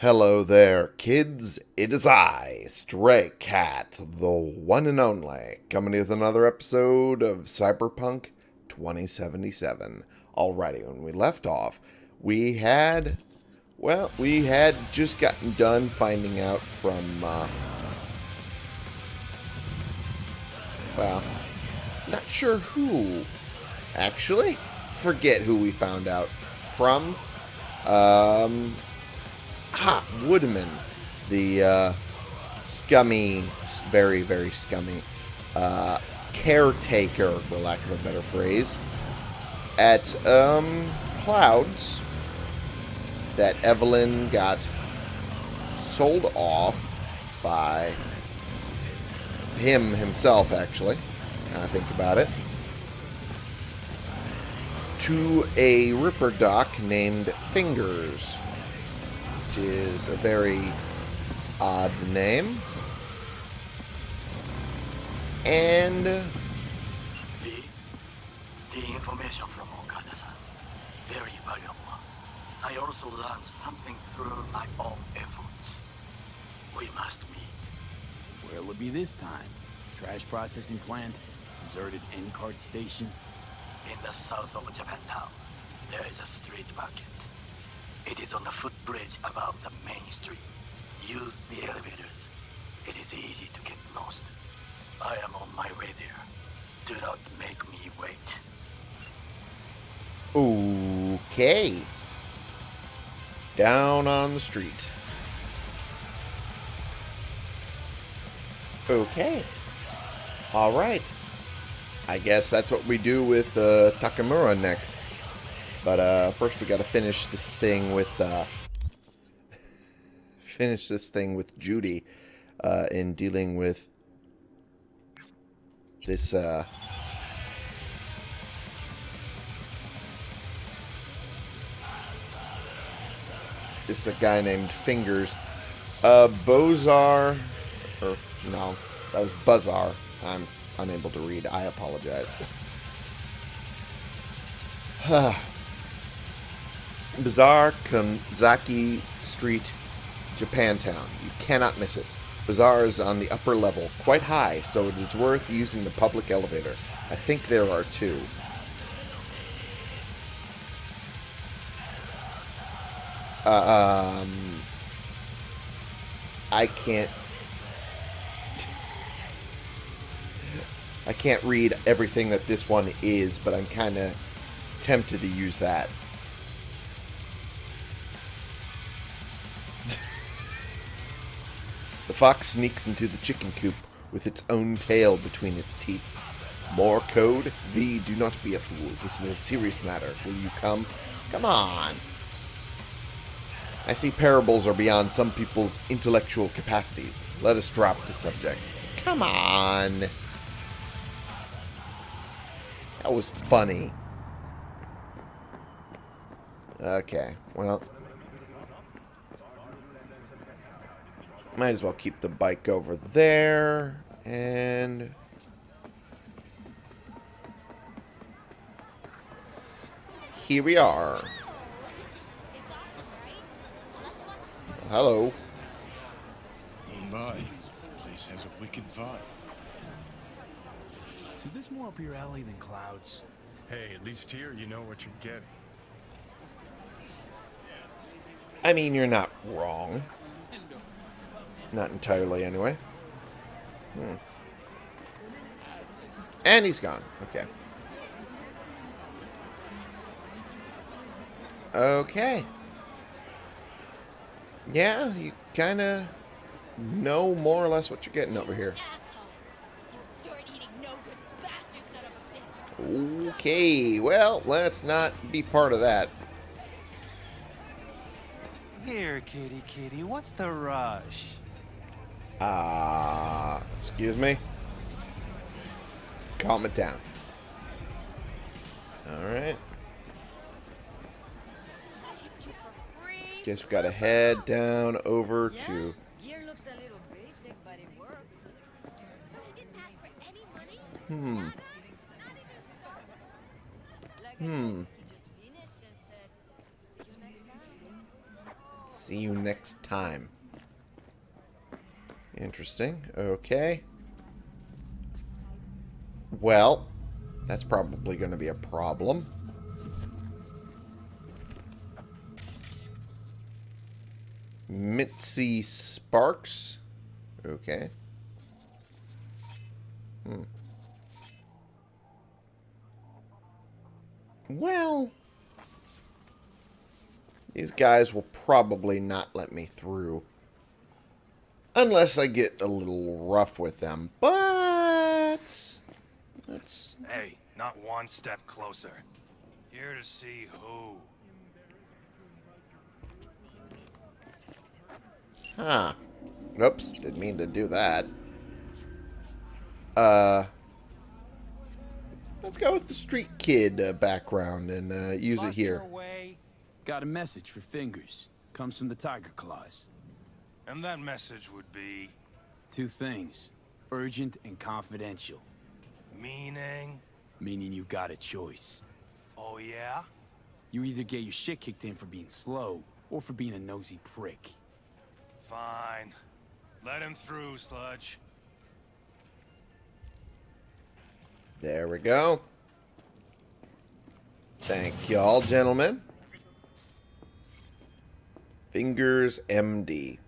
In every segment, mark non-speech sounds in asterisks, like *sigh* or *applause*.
Hello there, kids. It is I, Stray Cat, the one and only, coming with another episode of Cyberpunk 2077. Alrighty, when we left off, we had, well, we had just gotten done finding out from, uh, well, not sure who, actually. Forget who we found out from. Um, Ah, Woodman. The uh, scummy, very, very scummy uh, caretaker, for lack of a better phrase, at um, Clouds that Evelyn got sold off by him himself, actually. Now I think about it. To a Ripper Doc named Fingers which is a very odd name. And... Uh, the, the information from Okada-san, very valuable. I also learned something through my own efforts. We must meet. Where'll it be this time? Trash processing plant? Deserted NCART station? In the south of Japantown, there is a street market. It is on the footbridge above the main street. Use the elevators. It is easy to get lost. I am on my way there. Do not make me wait. Okay. Down on the street. Okay. Alright. I guess that's what we do with uh, Takemura next. But uh, first we got to finish this thing with uh, *laughs* finish this thing with Judy uh, in dealing with this. Uh, this a guy named Fingers. Uh, Bozar, or no, that was Buzzar. I'm unable to read. I apologize. *sighs* *sighs* Bazaar Kanzaki Street, Japantown. You cannot miss it. Bazaar is on the upper level, quite high, so it is worth using the public elevator. I think there are two. Uh, um, I can't. *laughs* I can't read everything that this one is, but I'm kind of tempted to use that. The fox sneaks into the chicken coop with its own tail between its teeth. More code? V, do not be a fool. This is a serious matter. Will you come? Come on. I see parables are beyond some people's intellectual capacities. Let us drop the subject. Come on. That was funny. Okay, well, Might as well keep the bike over there. And... Here we are. Hello. Oh my, place has a wicked vibe. So this more up your alley than clouds? Hey, at least here you know what you're getting. I mean, you're not wrong. Not entirely, anyway. Hmm. And he's gone. Okay. Okay. Yeah, you kind of know more or less what you're getting over here. Okay, well, let's not be part of that. Here, kitty kitty, what's the rush? Ah, uh, excuse me. Calm it down. Alright. Guess we gotta head down over yeah, to... Gear looks a little basic, but it works. Hmm. Hmm. See you next time. Interesting. Okay. Well, that's probably going to be a problem. Mitzi Sparks. Okay. Hmm. Well, these guys will probably not let me through. Unless I get a little rough with them. But... That's... Hey, not one step closer. Here to see who. Huh. Oops, didn't mean to do that. Uh... Let's go with the street kid uh, background and uh, use it here. Got a message for Fingers. Comes from the Tiger Claws. And that message would be... Two things. Urgent and confidential. Meaning... Meaning you got a choice. Oh yeah? You either get your shit kicked in for being slow, or for being a nosy prick. Fine. Let him through, Sludge. There we go. Thank y'all, gentlemen. Fingers MD.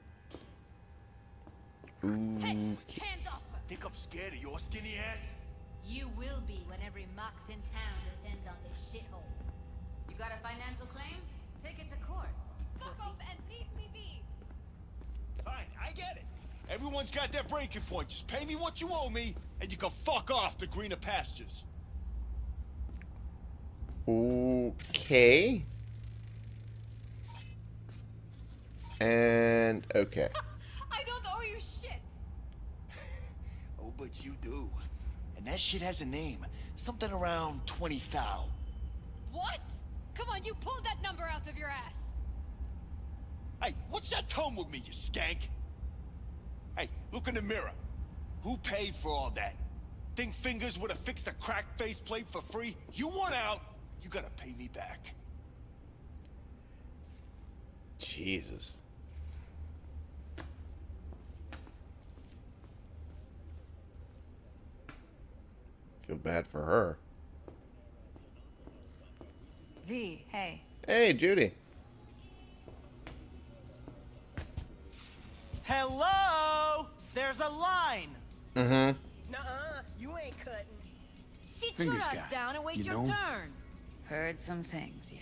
Hey, hands off her! Think I'm scared of your skinny ass? You will be when every mox in town descends on this shithole. You got a financial claim? Take it to court. Fuck off and leave me be! Fine, I get it. Everyone's got their breaking point. Just pay me what you owe me, and you can fuck off to greener pastures. Okay. And okay. *laughs* I don't owe you shit! But you do. And that shit has a name. Something around 20 thou. What? Come on, you pulled that number out of your ass! Hey, what's that tone with me, you skank? Hey, look in the mirror. Who paid for all that? Think fingers would have fixed a cracked faceplate for free? You want out, you gotta pay me back. Jesus. Feel bad for her. V, hey. Hey, Judy. Hello? There's a line. Mm-hmm. Nuh-uh, you ain't cutting. Sit Fingers your ass guy, down and wait you your know? turn. Heard some things, yeah.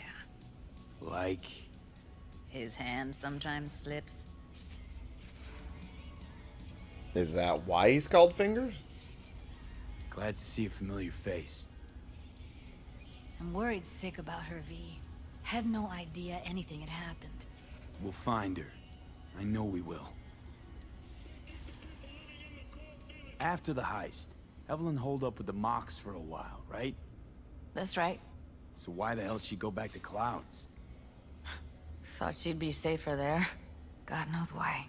Like... His hand sometimes slips. Is that why he's called Fingers? Glad to see a familiar face. I'm worried sick about her, V. Had no idea anything had happened. We'll find her. I know we will. After the heist, Evelyn holed up with the Mox for a while, right? That's right. So why the hell she go back to Clouds? *sighs* Thought she'd be safer there. God knows why.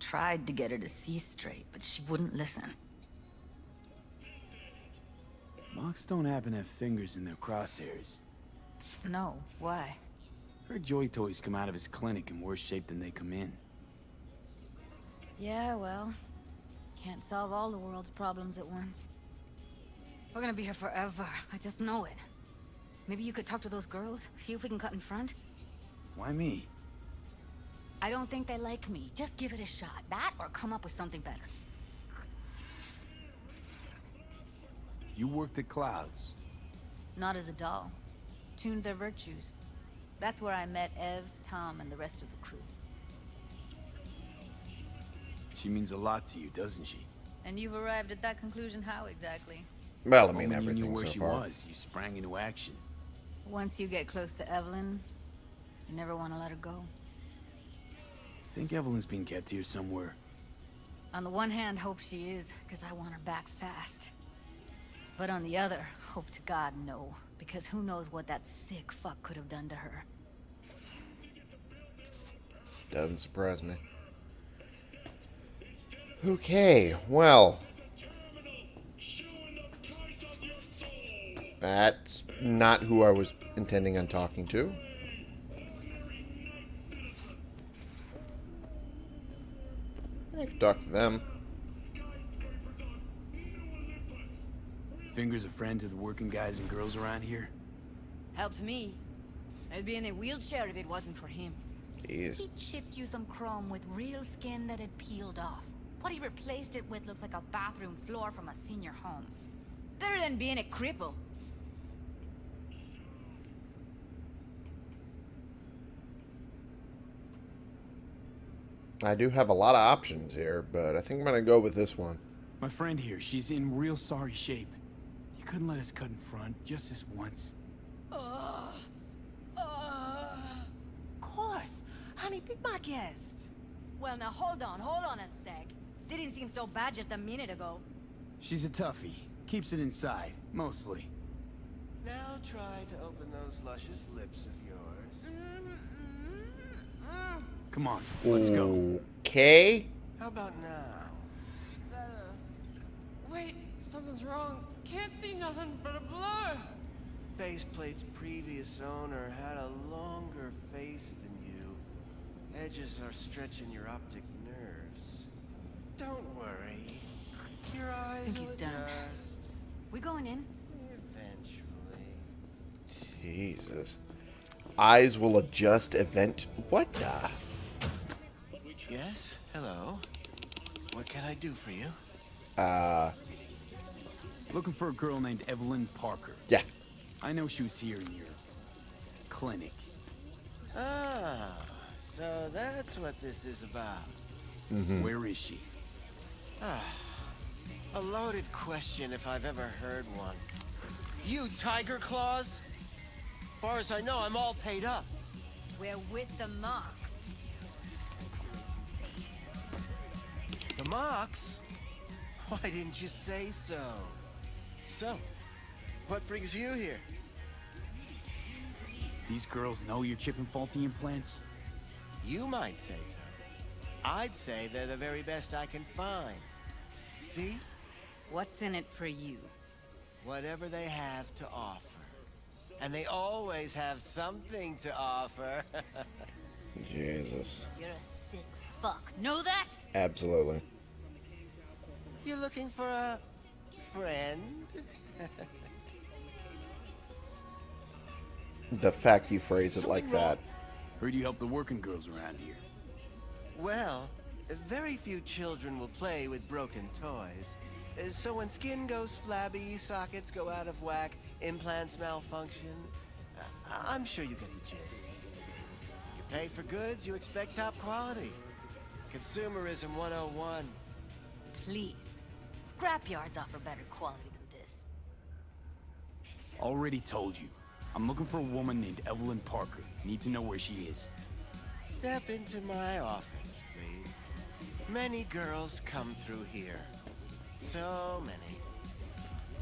Tried to get her to see straight, but she wouldn't listen. Mox don't happen to have fingers in their crosshairs. No, why? Her joy toys come out of his clinic in worse shape than they come in. Yeah, well, can't solve all the world's problems at once. We're gonna be here forever. I just know it. Maybe you could talk to those girls, see if we can cut in front? Why me? I don't think they like me. Just give it a shot. That or come up with something better. You worked at Clouds. Not as a doll. Tuned their virtues. That's where I met Ev, Tom, and the rest of the crew. She means a lot to you, doesn't she? And you've arrived at that conclusion how exactly? Well, I mean, Moment you knew everything where so she far. was, you sprang into action. Once you get close to Evelyn, you never want to let her go. I think Evelyn's been kept here somewhere. On the one hand, hope she is, because I want her back fast. But on the other, hope to God no. Because who knows what that sick fuck could have done to her. Doesn't surprise me. Okay, well. That's not who I was intending on talking to. I could talk to them. Fingers a friend to the working guys and girls around here? Helps me. I'd be in a wheelchair if it wasn't for him. Jeez. He chipped you some chrome with real skin that had peeled off. What he replaced it with looks like a bathroom floor from a senior home. Better than being a cripple. I do have a lot of options here, but I think I'm going to go with this one. My friend here, she's in real sorry shape. You couldn't let us cut in front, just this once. Uh, uh. Of course. Honey, be my guest. Well, now hold on, hold on a sec. Didn't seem so bad just a minute ago. She's a toughie. Keeps it inside, mostly. Now try to open those luscious lips of yours. Come on, let's go. Okay. How about now? Better. Wait, something's wrong. Can't see nothing but a blur. Faceplate's previous owner had a longer face than you. Edges are stretching your optic nerves. Don't worry. Your eyes think will he's done. adjust We going in? eventually. Jesus. Eyes will adjust event. What the? Yes? Hello? What can I do for you? Uh, Looking for a girl named Evelyn Parker. yeah. I know she was here in your clinic. Ah, so that's what this is about. Where is she? Ah, A loaded question if I've ever heard one. You Tiger Claws? Far as I know, I'm all paid up. We're with the mock. The Mox? Why didn't you say so? So, what brings you here? These girls know you're chipping faulty implants? You might say so. I'd say they're the very best I can find. See? What's in it for you? Whatever they have to offer. And they always have something to offer. *laughs* Jesus. You're a sick fuck. Know that? Absolutely. You're looking for a friend? The fact you phrase it like that. Heard you help the working girls around here. Well, very few children will play with broken toys. So when skin goes flabby, sockets go out of whack, implants malfunction, I'm sure you get the gist. You pay for goods, you expect top quality. Consumerism 101. Please. Scrapyards offer better quality than this. Already told you. I'm looking for a woman named Evelyn Parker. Need to know where she is. Step into my office, please. Many girls come through here. So many.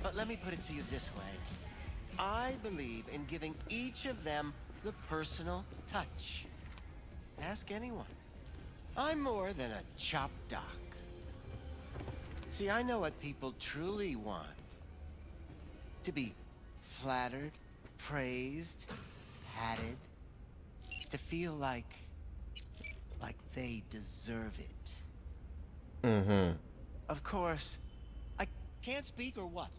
But let me put it to you this way. I believe in giving each of them the personal touch. Ask anyone. I'm more than a chop doc. See, I know what people truly want. To be flattered, praised, patted. To feel like... like they deserve it. Mm-hmm. Of course, I can't speak or what?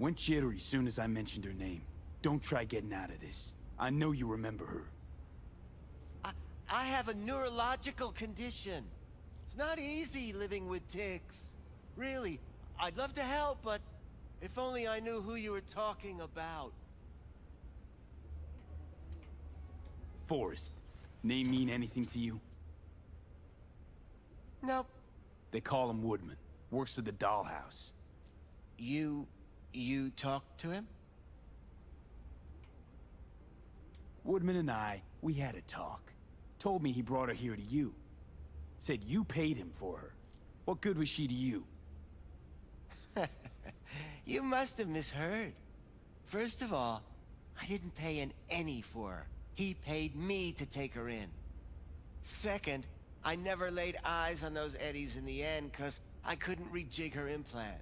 Went jittery as soon as I mentioned her name. Don't try getting out of this. I know you remember her. I, I have a neurological condition. It's not easy living with tics. Really, I'd love to help, but if only I knew who you were talking about. Forrest. Name mean anything to you? Nope. They call him Woodman. Works at the dollhouse. You... you talked to him? Woodman and I, we had a talk. Told me he brought her here to you. Said you paid him for her. What good was she to you? You must have misheard. First of all, I didn't pay an any for her. He paid me to take her in. Second, I never laid eyes on those eddies in the end because I couldn't rejig her implant.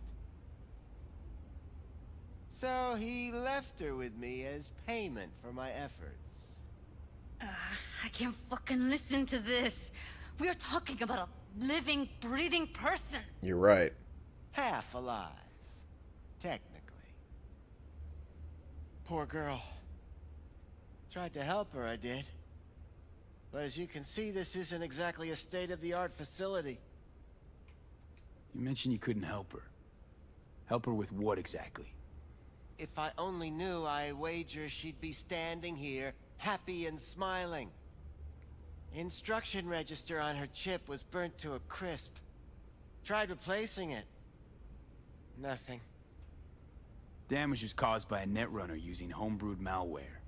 So he left her with me as payment for my efforts. Ah, I can't fucking listen to this. We are talking about a living, breathing person. You're right. Half alive. Technically. Poor girl. Tried to help her, I did. But as you can see, this isn't exactly a state-of-the-art facility. You mentioned you couldn't help her. Help her with what exactly? If I only knew, I wager she'd be standing here, happy and smiling. Instruction register on her chip was burnt to a crisp. Tried replacing it. Nothing. Damage was caused by a netrunner using homebrewed malware.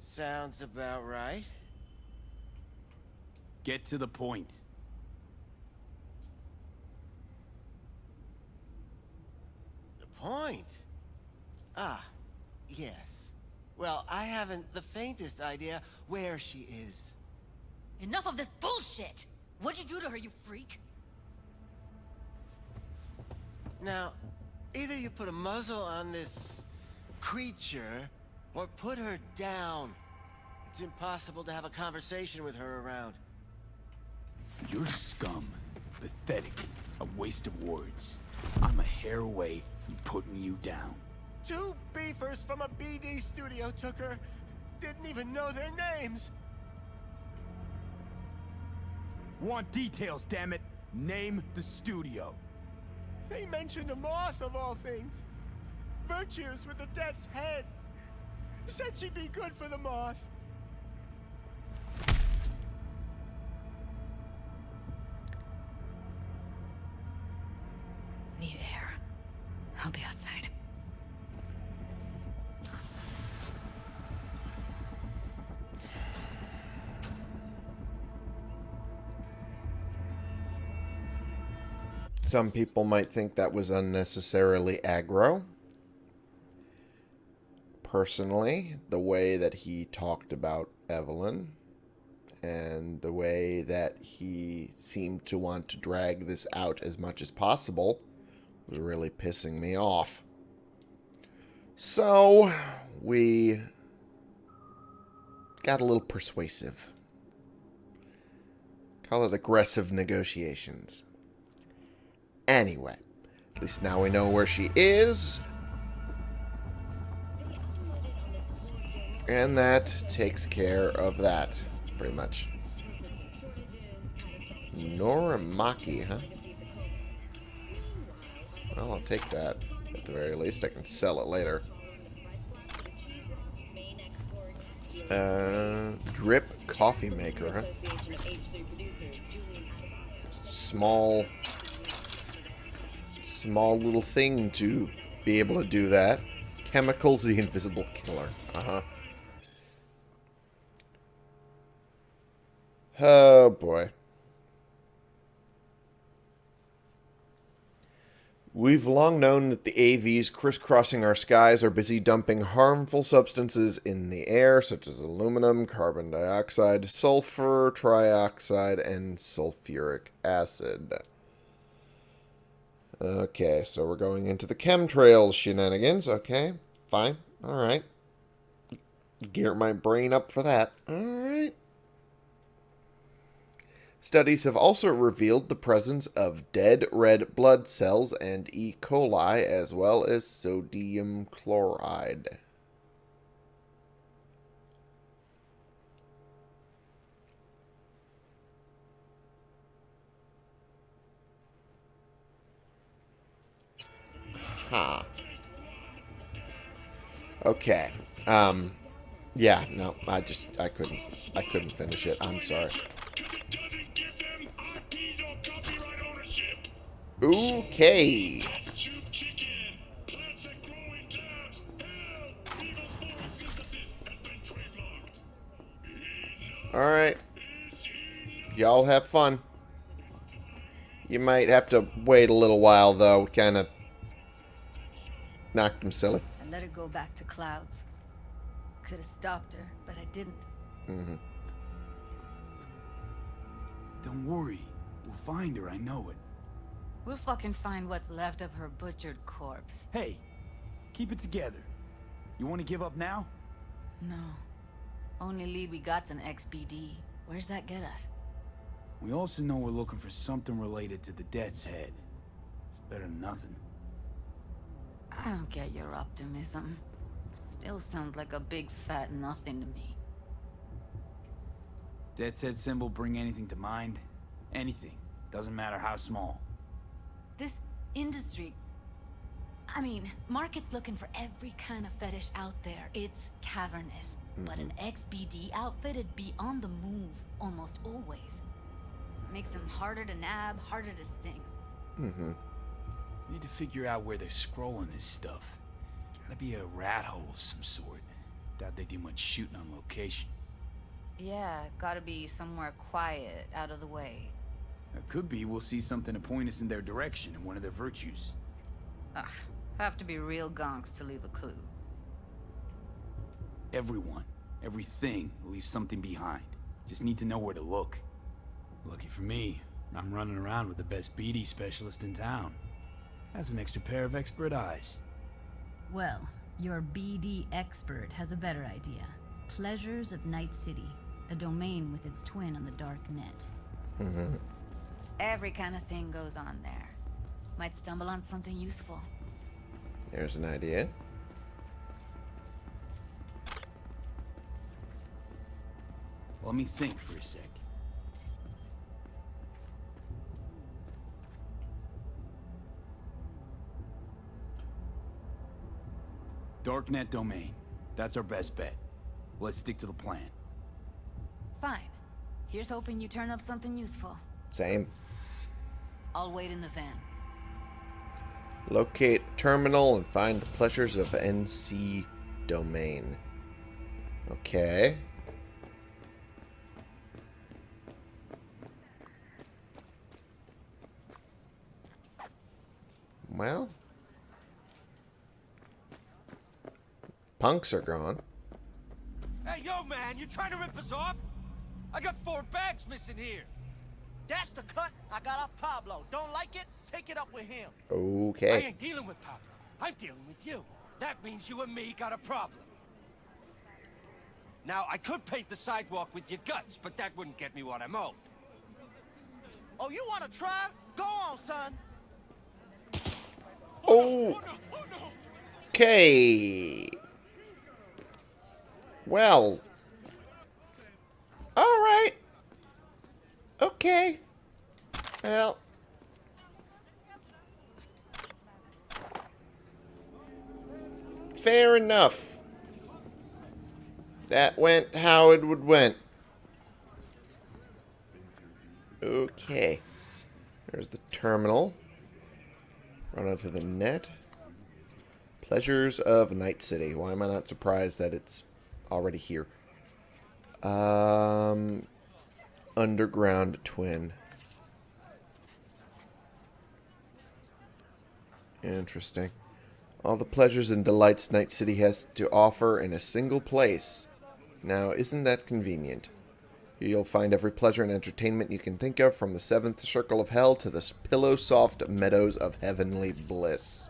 Sounds about right. Get to the point. The point? Ah, yes. Well, I haven't the faintest idea where she is. Enough of this bullshit! What'd you do to her, you freak? Now, either you put a muzzle on this creature, or put her down. It's impossible to have a conversation with her around. You're scum. Pathetic. A waste of words. I'm a hair away from putting you down. Two beefers from a BD studio took her. Didn't even know their names. Want details, damn it! Name the studio. They mentioned a moth of all things. Virtues with the death's head. Said she'd be good for the moth. Some people might think that was unnecessarily aggro. Personally, the way that he talked about Evelyn and the way that he seemed to want to drag this out as much as possible was really pissing me off. So, we got a little persuasive. Call it aggressive negotiations. Anyway, at least now we know where she is. And that takes care of that, pretty much. Norimaki, huh? Well, I'll take that. At the very least, I can sell it later. Uh, drip coffee maker, huh? Small small little thing to be able to do that. Chemicals, the invisible killer. Uh-huh. Oh, boy. We've long known that the AVs crisscrossing our skies are busy dumping harmful substances in the air, such as aluminum, carbon dioxide, sulfur trioxide, and sulfuric acid. Okay, so we're going into the chemtrails shenanigans. Okay, fine. Alright. Gear my brain up for that. Alright. Studies have also revealed the presence of dead red blood cells and E. coli, as well as sodium chloride. Huh. Okay. Um yeah, no, I just I couldn't I couldn't finish it. I'm sorry. Okay. Alright. Y'all have fun. You might have to wait a little while, though. Kind of knocked him silly. I let her go back to Clouds. Could have stopped her, but I didn't. Mm-hmm. Don't worry. We'll find her, I know it. We'll fucking find what's left of her butchered corpse. Hey, keep it together. You want to give up now? No. Only lead we got's an XBD. Where's that get us? We also know we're looking for something related to the Death's Head. It's better than nothing. I don't get your optimism. Still sounds like a big fat nothing to me. Death's Head symbol bring anything to mind? Anything. Doesn't matter how small. This industry... I mean, Market's looking for every kind of fetish out there. It's cavernous. But an XBD outfitted be on the move almost always. Makes them harder to nab, harder to sting. Mm-hmm. Need to figure out where they're scrolling this stuff. Gotta be a rat hole of some sort. Doubt they do much shooting on location. Yeah, gotta be somewhere quiet, out of the way. It could be we'll see something to point us in their direction in one of their virtues. Ugh, have to be real gonks to leave a clue. Everyone, everything leaves something behind. Just need to know where to look. Lucky for me, I'm running around with the best BD specialist in town. Has an extra pair of expert eyes. Well, your BD expert has a better idea. Pleasures of Night City, a domain with its twin on the dark net. Mm-hmm. Every kind of thing goes on there. Might stumble on something useful. There's an idea. Let me think for a sec. Darknet domain. That's our best bet. Let's stick to the plan. Fine. Here's hoping you turn up something useful. Same. I'll wait in the van. Locate terminal and find the pleasures of NC domain. Okay. Punks are gone. Hey, yo, man, you trying to rip us off? I got four bags missing here. That's the cut I got off Pablo. Don't like it? Take it up with him. Okay. I ain't dealing with Pablo. I'm dealing with you. That means you and me got a problem. Now, I could paint the sidewalk with your guts, but that wouldn't get me what I'm owed. Oh, you want to try? Go on, son. Oh. oh, oh okay. Well. All right. Okay. Well. Fair enough. That went how it would went. Okay. There's the terminal. Run onto the net. Pleasures of Night City. Why am I not surprised that it's already here? Um, Underground Twin. Interesting. All the pleasures and delights Night City has to offer in a single place. Now, isn't that convenient? You'll find every pleasure and entertainment you can think of, from the seventh circle of hell to the pillow-soft meadows of heavenly bliss.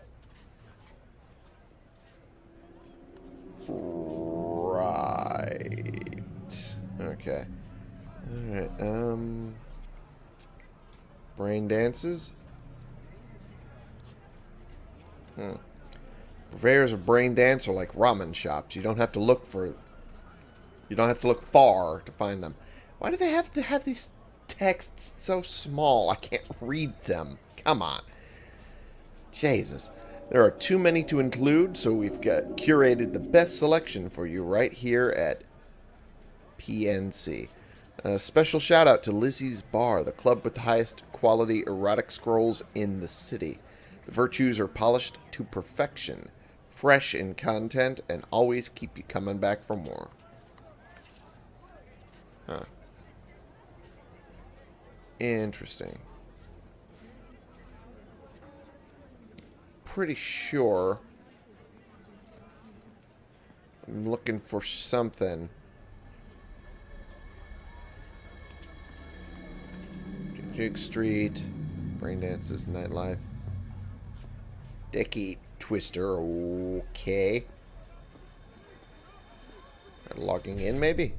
Okay. Alright, um... Brain dances? Hmm. Purveyors of brain dance are like ramen shops. You don't have to look for... You don't have to look far to find them. Why do they have to have these texts so small? I can't read them. Come on. Jesus. There are too many to include, so we've got curated the best selection for you right here at PNC. A special shout out to Lizzie's Bar, the club with the highest quality erotic scrolls in the city. The virtues are polished to perfection, fresh in content, and always keep you coming back for more. Huh. Interesting. Pretty sure I'm looking for something. Jig Street, Brain Dances, Nightlife. Dicky Twister, okay. Logging in, maybe?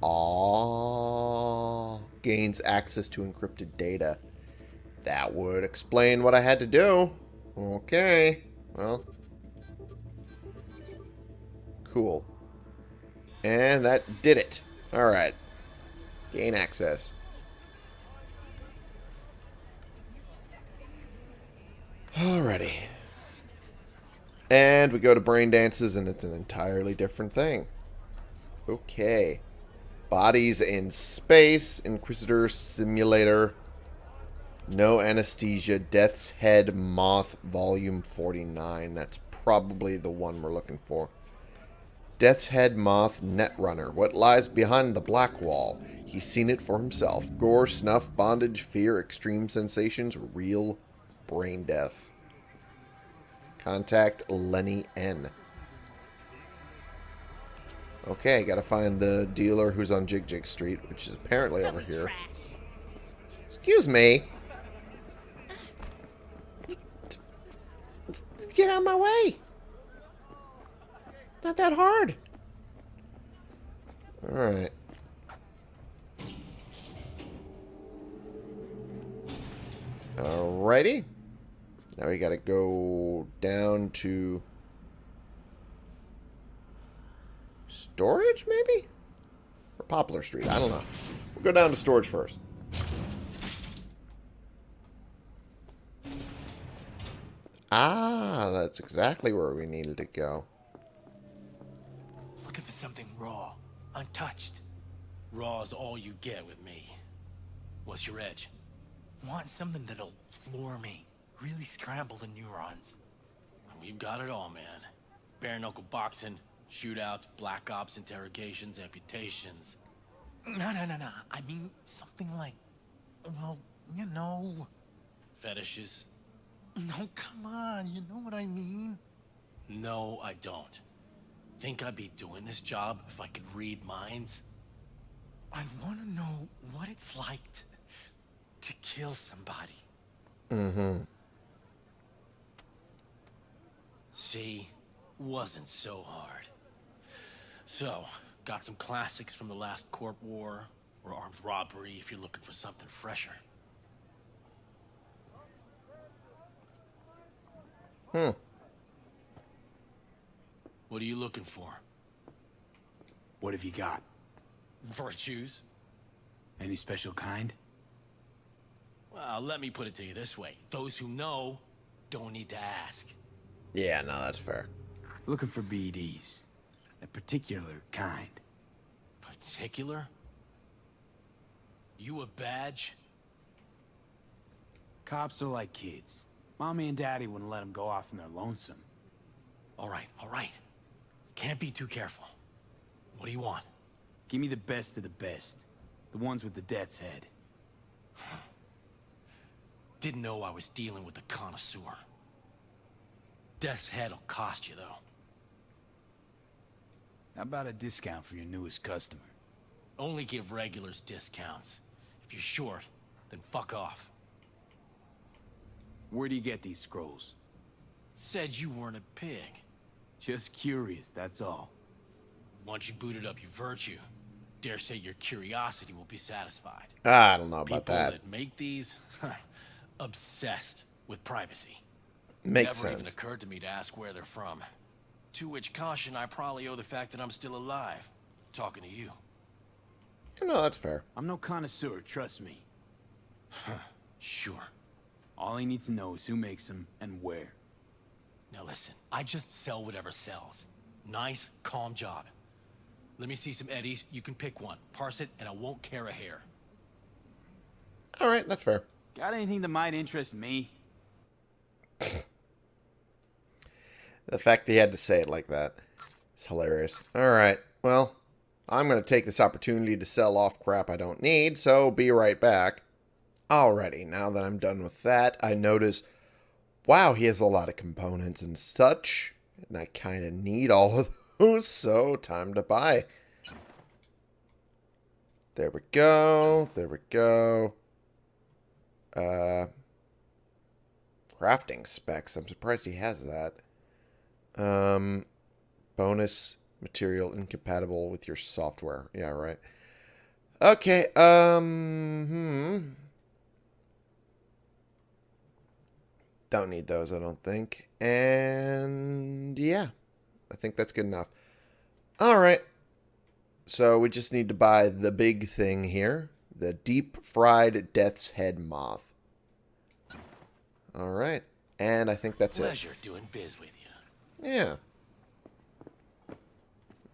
Aww. Gains access to encrypted data. That would explain what I had to do. Okay. Well. Cool. And that did it. Alright. Gain access. Alrighty. And we go to brain dances, and it's an entirely different thing. Okay. Bodies in space, Inquisitor Simulator, No Anesthesia, Death's Head Moth, Volume 49. That's probably the one we're looking for. Death's Head Moth Netrunner. What lies behind the black wall? He's seen it for himself. Gore, snuff, bondage, fear, extreme sensations, real brain death. Contact Lenny N. Okay, gotta find the dealer who's on Jig Jig Street, which is apparently over here. Excuse me. Get out of my way. Not that hard. Alright. Alrighty. Now we gotta go down to storage, maybe? Or Poplar Street, I don't know. We'll go down to storage first. Ah, that's exactly where we needed to go. Looking for something raw, untouched. Raw's all you get with me. What's your edge? Want something that'll floor me. Really scramble the neurons. We've got it all, man. Bare knuckle boxing, shootouts, black ops, interrogations, amputations. No, no, no, no. I mean, something like, well, you know. Fetishes? No, come on. You know what I mean? No, I don't. Think I'd be doing this job if I could read minds? I want to know what it's like to, to kill somebody. Mm-hmm. See? Wasn't so hard. So, got some classics from the last Corp War, or armed robbery if you're looking for something fresher. Hmm. What are you looking for? What have you got? Virtues? Any special kind? Well, let me put it to you this way. Those who know don't need to ask. Yeah, no, that's fair. Looking for BDs. A particular kind. Particular? You a badge? Cops are like kids. Mommy and Daddy wouldn't let them go off in their lonesome. All right, all right. Can't be too careful. What do you want? Give me the best of the best. The ones with the death's head. Didn't know I was dealing with a connoisseur. Death's head'll cost you, though. How about a discount for your newest customer? Only give regulars discounts. If you're short, then fuck off. Where do you get these scrolls? Said you weren't a pig. Just curious, that's all. Once you booted up your virtue, dare say your curiosity will be satisfied. I don't know about People that. that make these, *laughs* obsessed with privacy. Makes Never even occurred to me to ask where they're from. To which caution I probably owe the fact that I'm still alive, talking to you. No, that's fair. I'm no connoisseur, trust me. Sure. All I need to know is who makes them and where. Now listen, I just sell whatever sells. Nice, calm job. Let me see some eddies. You can pick one. Parse it, and I won't care a hair. All right, that's fair. Got anything that might interest me? *coughs* The fact he had to say it like that is hilarious. All right, well, I'm going to take this opportunity to sell off crap I don't need, so be right back. Alrighty, now that I'm done with that, I notice, wow, he has a lot of components and such, and I kind of need all of those, so time to buy. There we go, there we go. Uh, crafting specs, I'm surprised he has that. Um, bonus material incompatible with your software. Yeah, right. Okay, um, hmm. Don't need those, I don't think. And yeah, I think that's good enough. All right. So we just need to buy the big thing here, the deep fried death's head moth. All right. And I think that's Pleasure it. doing biz with. Yeah.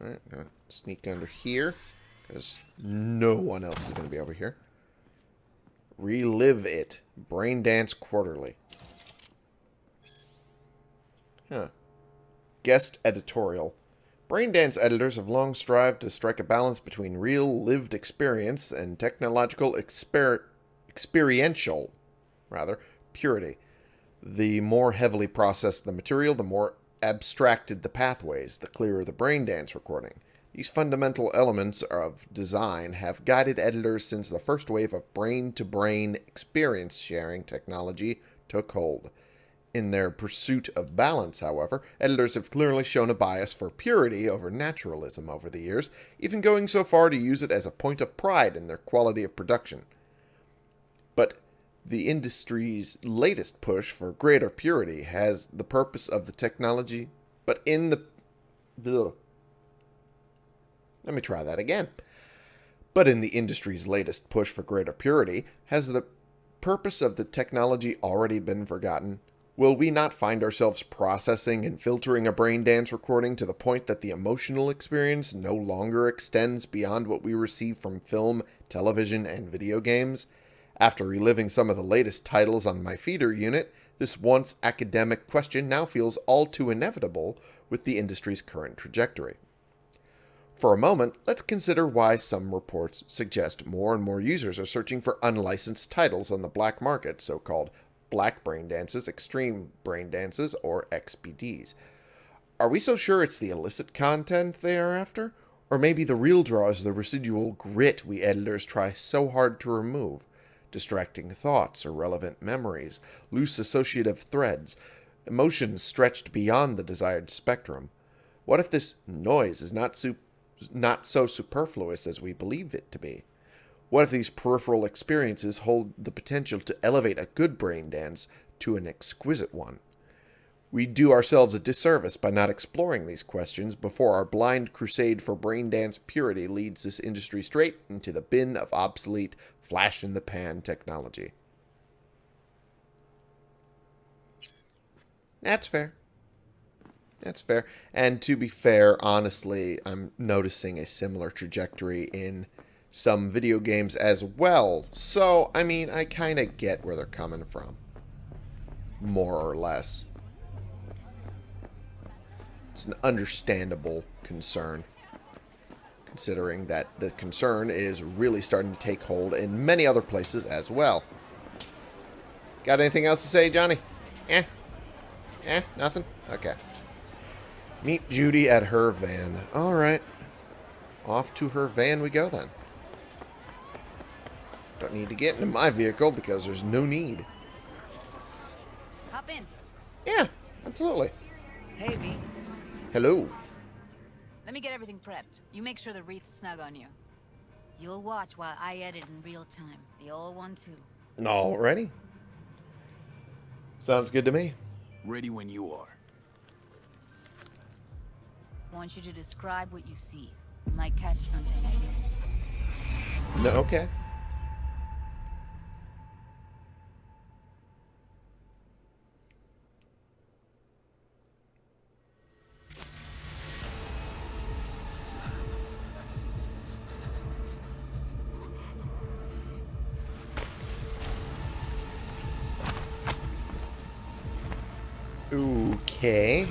All right, gonna sneak under here because no one else is going to be over here. Relive it. Brain Dance Quarterly. Huh. Guest editorial. Braindance editors have long strived to strike a balance between real lived experience and technological exper experiential rather purity. The more heavily processed the material, the more abstracted the pathways, the clearer the Braindance recording. These fundamental elements of design have guided editors since the first wave of brain to brain experience sharing technology took hold. In their pursuit of balance, however, editors have clearly shown a bias for purity over naturalism over the years, even going so far to use it as a point of pride in their quality of production. The industry's latest push for greater purity has the purpose of the technology, but in the... Ugh. Let me try that again. But in the industry's latest push for greater purity, has the purpose of the technology already been forgotten? Will we not find ourselves processing and filtering a brain dance recording to the point that the emotional experience no longer extends beyond what we receive from film, television, and video games? After reliving some of the latest titles on my feeder unit, this once academic question now feels all too inevitable with the industry's current trajectory. For a moment, let's consider why some reports suggest more and more users are searching for unlicensed titles on the black market, so-called black brain dances, extreme brain dances, or XBDs. Are we so sure it's the illicit content they are after? Or maybe the real draw is the residual grit we editors try so hard to remove? Distracting thoughts, irrelevant memories, loose associative threads, emotions stretched beyond the desired spectrum. What if this noise is not, not so superfluous as we believe it to be? What if these peripheral experiences hold the potential to elevate a good brain dance to an exquisite one? We do ourselves a disservice by not exploring these questions before our blind crusade for brain dance purity leads this industry straight into the bin of obsolete, flash in the pan technology. That's fair. That's fair. And to be fair, honestly, I'm noticing a similar trajectory in some video games as well. So, I mean, I kind of get where they're coming from. More or less. It's an understandable concern. Considering that the concern is really starting to take hold in many other places as well. Got anything else to say, Johnny? Eh? Eh? Nothing? Okay. Meet Judy at her van. Alright. Off to her van we go then. Don't need to get into my vehicle because there's no need. Hop in. Yeah, absolutely. Hey, me. Hello. Let me get everything prepped. You make sure the wreath's snug on you. You'll watch while I edit in real time. The old one, too. Alrighty. Sounds good to me. Ready when you are. I want you to describe what you see. Might catch something I miss. No, okay. Okay.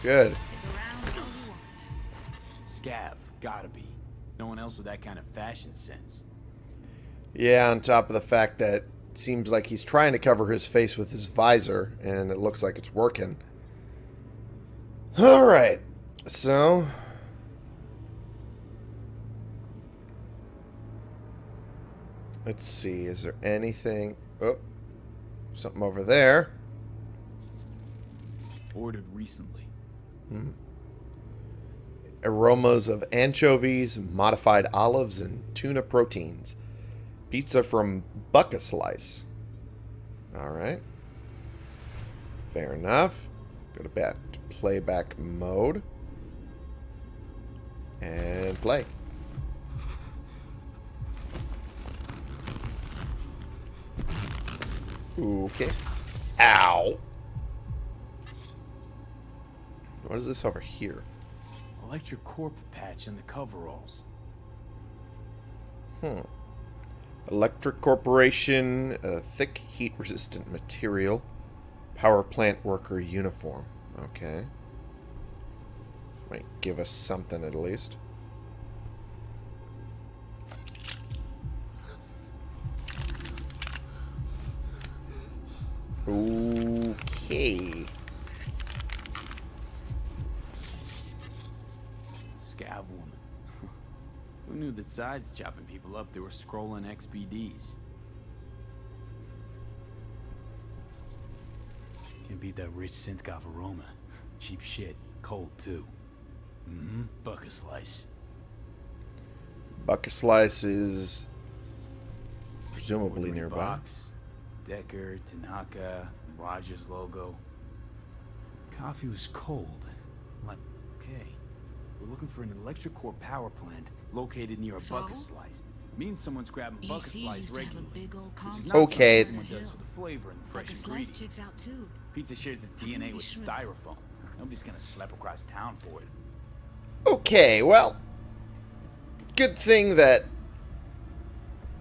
Good. Scav, gotta be. No one else with that kind of fashion sense. Yeah, on top of the fact that it seems like he's trying to cover his face with his visor, and it looks like it's working. Alright, so... Let's see, is there anything... Oh, something over there. Ordered recently. Hmm. aromas of anchovies, modified olives, and tuna proteins. Pizza from Buck-a-Slice. Alright. Fair enough. Go to back to playback mode. And play. Okay. Ow. What is this over here? Electric Corp patch in the coveralls. Hmm. Electric Corporation, a thick heat resistant material. Power plant worker uniform. Okay. Might give us something at least. Okay. Scav woman. Who knew that sides chopping people up, they were scrolling XBDs? Can't beat that rich synthcoff aroma. Cheap shit. Cold, too. Mm-hmm. Buck-a-Slice. Bucket Slice is presumably nearby. Box, Decker, Tanaka, Rogers logo. Coffee was cold. Like, okay. We're looking for an Electric Corp power plant located near a So? bucket slice. Means someone's grabbing bucket EC slice used to have a regularly. big old Which is complex not Okay. someone does for the flavor and the fresh Bucket slice ingredients. checks out too. Pizza shares its DNA with shrimp. styrofoam. Nobody's gonna slap across town for it. Okay, well, good thing that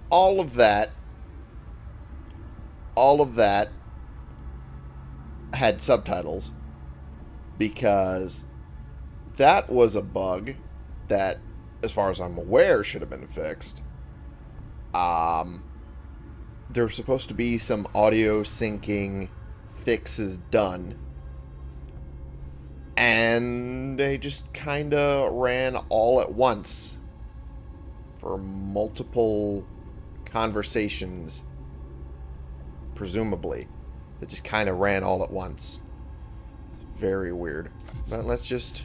all of that, all of that had subtitles because that was a bug that, as far as I'm aware, should have been fixed. Um, there's supposed to be some audio syncing fixes done and they just kind of ran all at once for multiple conversations presumably. That just kind of ran all at once. Very weird. But let's just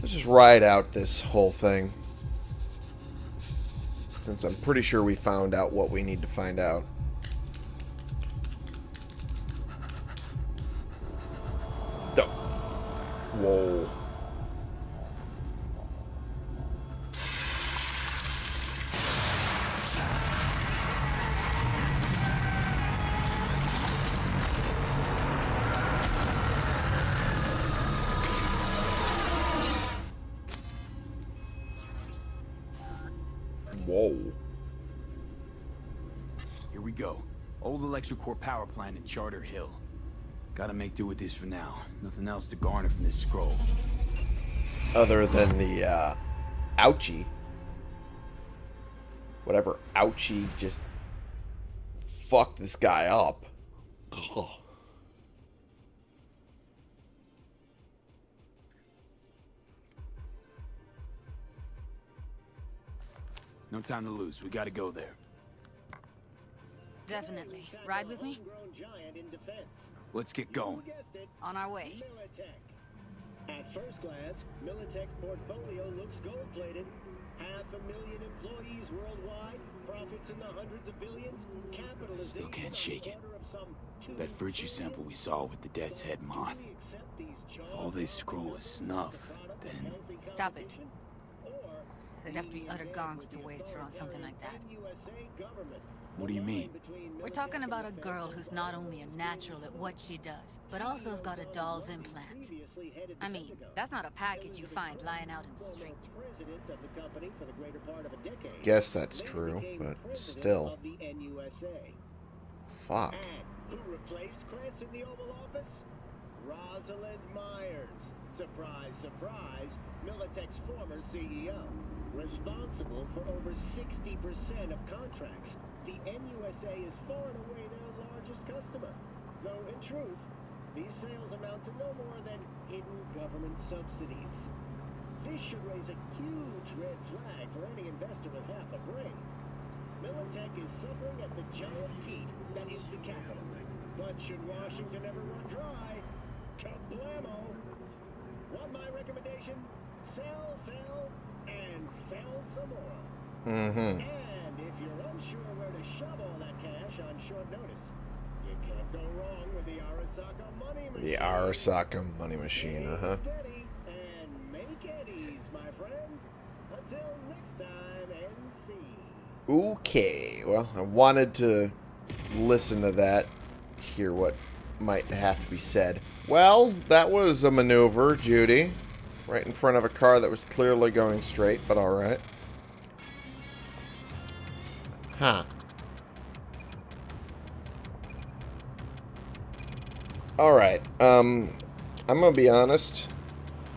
let's just ride out this whole thing. Since I'm pretty sure we found out what we need to find out. Whoa. Corp power plant in Charter Hill. Gotta make do with this for now. Nothing else to garner from this scroll. Other than the, uh, ouchie. Whatever ouchie just fucked this guy up. Ugh. No time to lose. We gotta go there. Definitely. Ride with me? Let's get going. On our way. At first glance, Militech's portfolio looks gold-plated. Half a million employees worldwide, profits in the hundreds of billions, capitalization Still can't shake it. order of some two That virtue sample we saw with the Death's Head moth. If all they scroll is snuff, then... Stop it. There'd have to be utter gongs to waste her on something like that. What do you mean? We're talking about a girl who's not only a natural at what she does, but also has got a doll's implant. I mean, that's not a package you find lying out in the street. president of the company for the greater part of a decade. Guess that's true, but still. of the NUSA. Fuck. Who replaced Kress in the Oval Office? Rosalind Myers. Surprise, surprise, Militech's former CEO. Responsible for over 60% of contracts. The NUSA is far and away their largest customer. Though in truth, these sales amount to no more than hidden government subsidies. This should raise a huge red flag for any investor with half a brain. Militech is suffering at the giant teat that is the capital. But should Washington ever run dry, kablamo! Want my recommendation? Sell, sell, and sell some more. Mm-hmm. And if you're unsure where to shove all that cash on short notice, you can't go wrong with the Arasaka money machine. The Arasaka money machine, uh-huh. Steady and make eddies, my friends. Until next time, NC. Okay, well, I wanted to listen to that, hear what might have to be said. Well, that was a maneuver, Judy. Right in front of a car that was clearly going straight, but alright. Huh. Alright, um, I'm gonna be honest.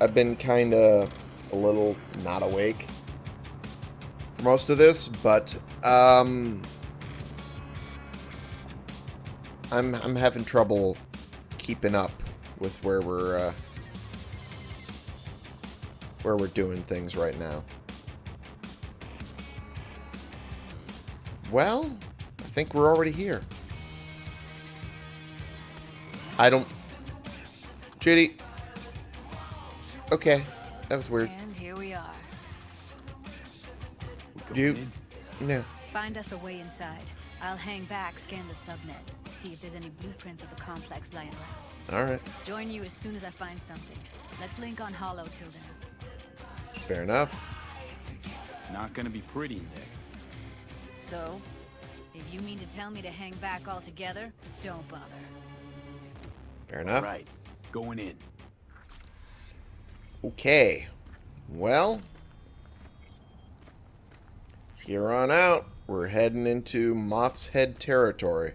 I've been kinda a little not awake for most of this, but, um, I'm, I'm having trouble keeping up with where we're, uh, where we're doing things right now. Well, I think we're already here. I don't... Judy. Okay. That was weird. And here we are. You... No. Find us a way inside. I'll hang back, scan the subnet, see if there's any blueprints of the complex lying around. Alright. Join you as soon as I find something. Let's link on Holo till then. Fair enough. It's not gonna be pretty in there. So, if you mean to tell me to hang back altogether, don't bother. Fair enough. Right. Going in. Okay. Well, here on out, we're heading into Moth's Head territory.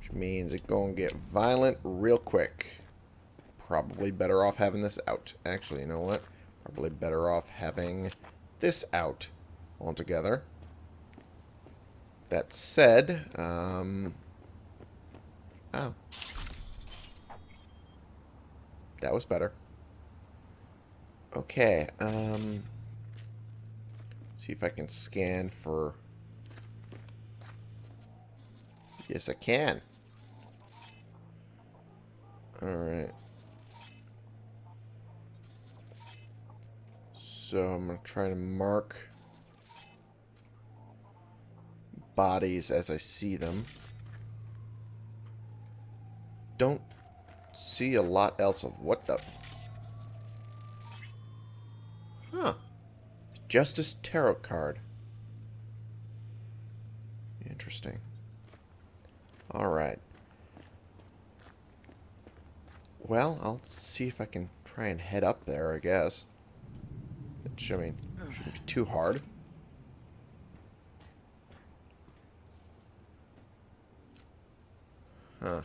Which means it's going to get violent real quick. Probably better off having this out. Actually, you know what? Probably better off having this out altogether. That said, um... Oh. That was better. Okay, um... See if I can scan for... Yes, I can. Alright. So I'm to try to mark bodies as I see them. Don't see a lot else of what the... Huh. Justice Tarot card. Interesting. Alright. Well, I'll see if I can try and head up there, I guess. Which, I mean, shouldn't be too hard. Huh.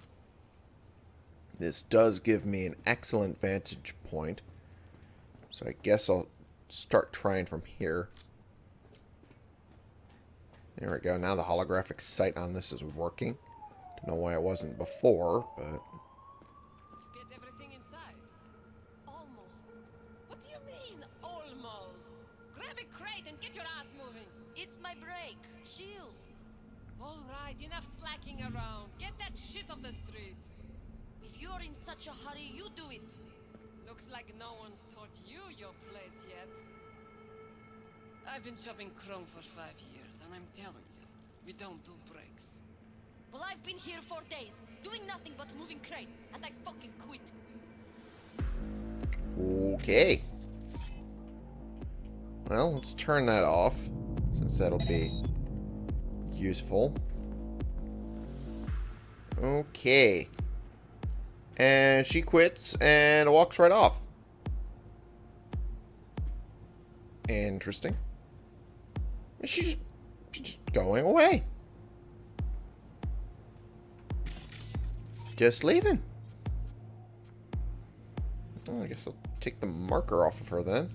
This does give me an excellent vantage point. So I guess I'll start trying from here. There we go. Now the holographic sight on this is working. Don't know why it wasn't before, but... Get everything inside. Almost. What do you mean, almost? Grab a crate and get your ass moving. It's my break. Chill. All right, enough slacking around. Get that shit off the street. If you're in such a hurry, you do it. Looks like no one's taught you your place yet. I've been shopping Chrome for five years, and I'm telling you, we don't do breaks. Well, I've been here for days, doing nothing but moving crates, and I fucking quit. Okay. Well, let's turn that off, since that'll be useful. Okay. And she quits and walks right off. Interesting. She's, she's just going away. Just leaving. Well, I guess I'll take the marker off of her then.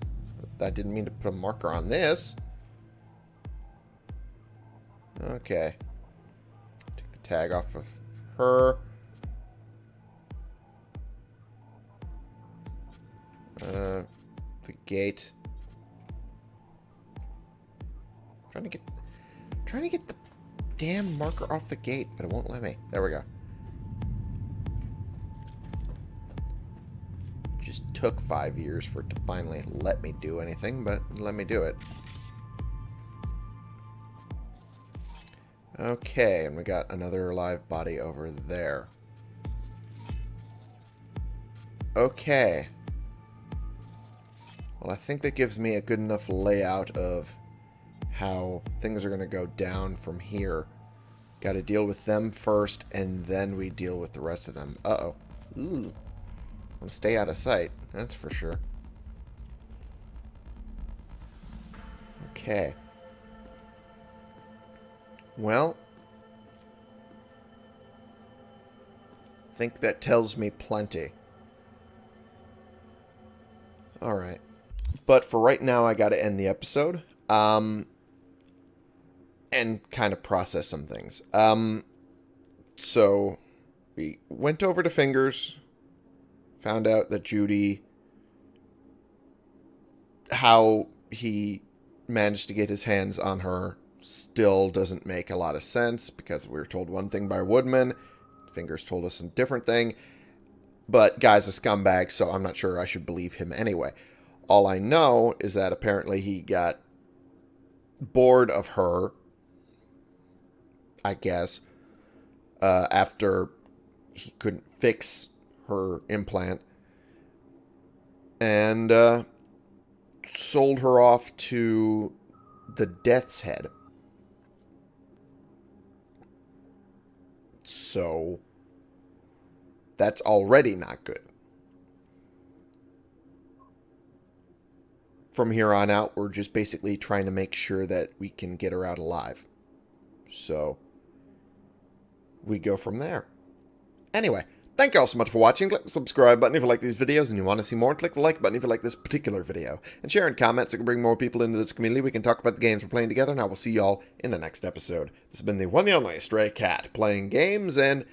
I didn't mean to put a marker on this. Okay. Take the tag off of her. Uh, the gate. I'm trying to get, I'm trying to get the damn marker off the gate, but it won't let me. There we go. Just took five years for it to finally let me do anything, but let me do it. Okay, and we got another live body over there. Okay. Well, I think that gives me a good enough layout of how things are going to go down from here. Got to deal with them first, and then we deal with the rest of them. Uh-oh. Ooh. I'm stay out of sight. That's for sure. Okay. Well, I think that tells me plenty. Alright. But for right now, I got to end the episode. Um, and kind of process some things. Um, so, we went over to Fingers, found out that Judy, how he managed to get his hands on her still doesn't make a lot of sense because we were told one thing by Woodman. Fingers told us a different thing. But guy's a scumbag, so I'm not sure I should believe him anyway. All I know is that apparently he got bored of her, I guess, uh, after he couldn't fix her implant. And uh, sold her off to the Death's Head. So that's already not good. From here on out, we're just basically trying to make sure that we can get her out alive. So we go from there. Anyway, Thank you all so much for watching. Click the subscribe button if you like these videos and you want to see more. Click the like button if you like this particular video. And share and comment so we can bring more people into this community. We can talk about the games we're playing together. And I will see y'all in the next episode. This has been the one and only Stray Cat. Playing games and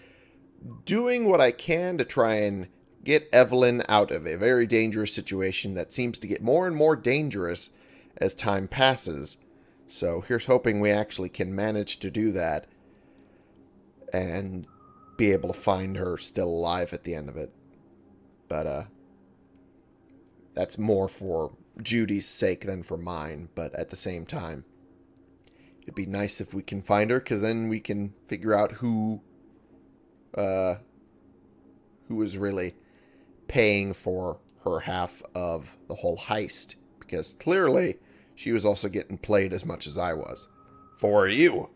doing what I can to try and get Evelyn out of a very dangerous situation that seems to get more and more dangerous as time passes. So here's hoping we actually can manage to do that. And be able to find her still alive at the end of it. But, uh, that's more for Judy's sake than for mine, but at the same time, it'd be nice if we can find her, because then we can figure out who, uh, who is really paying for her half of the whole heist, because clearly she was also getting played as much as I was. For you.